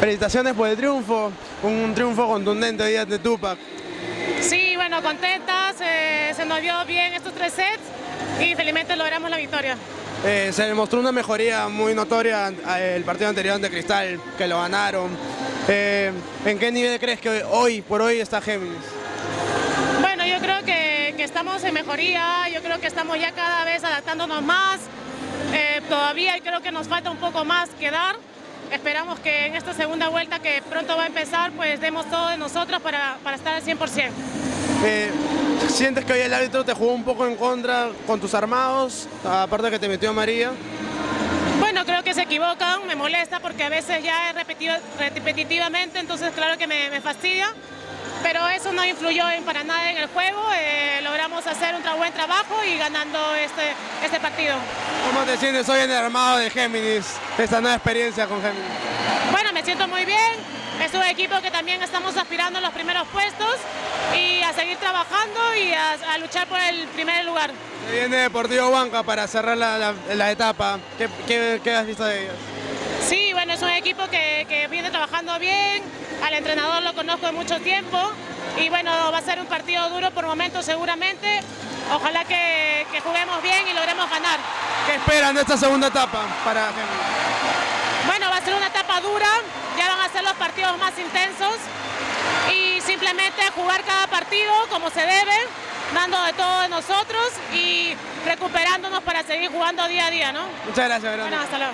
Felicitaciones por el triunfo, un triunfo contundente hoy de Tupac. Sí, bueno, contentas, eh, se nos dio bien estos tres sets y felizmente logramos la victoria. Eh, se demostró una mejoría muy notoria el partido anterior ante Cristal, que lo ganaron. Eh, ¿En qué nivel crees que hoy por hoy está Géminis? Bueno, yo creo que, que estamos en mejoría, yo creo que estamos ya cada vez adaptándonos más. todavía creo que nos falta un poco más que dar. Esperamos que en esta segunda vuelta que pronto va a empezar, pues demos todo de nosotros para, para estar al 100%. Eh, ¿Sientes que hoy el árbitro te jugó un poco en contra con tus armados, aparte que te metió a María? Bueno, creo que se equivocan, me molesta porque a veces ya es repetido, repetitivamente, entonces claro que me, me fastidia pero eso no influyó en, para nada en el juego, eh, logramos hacer un buen trabajo y ganando este, este partido. ¿Cómo te sientes hoy en el armado de Géminis, esta nueva experiencia con Géminis? Bueno, me siento muy bien, es un equipo que también estamos aspirando a los primeros puestos y a seguir trabajando y a, luchar por el primer lugar. viene Deportivo Banca para cerrar la, etapa, ¿Qué, ¿Qué, has visto de ellos? Sí, bueno, es un equipo que, que viene trabajando bien, al entrenador lo conozco de mucho tiempo y bueno, va a ser un partido duro por momentos seguramente. Ojalá que, juguemos bien y logremos ganar. ¿Qué esperan de esta segunda etapa para Bueno, va a ser una etapa dura, ya van a ser los partidos más intensos y simplemente jugar cada partido como se debe, dando de todo de nosotros y recuperándonos para seguir jugando día a día, ¿no? Muchas gracias, Bueno, hasta luego.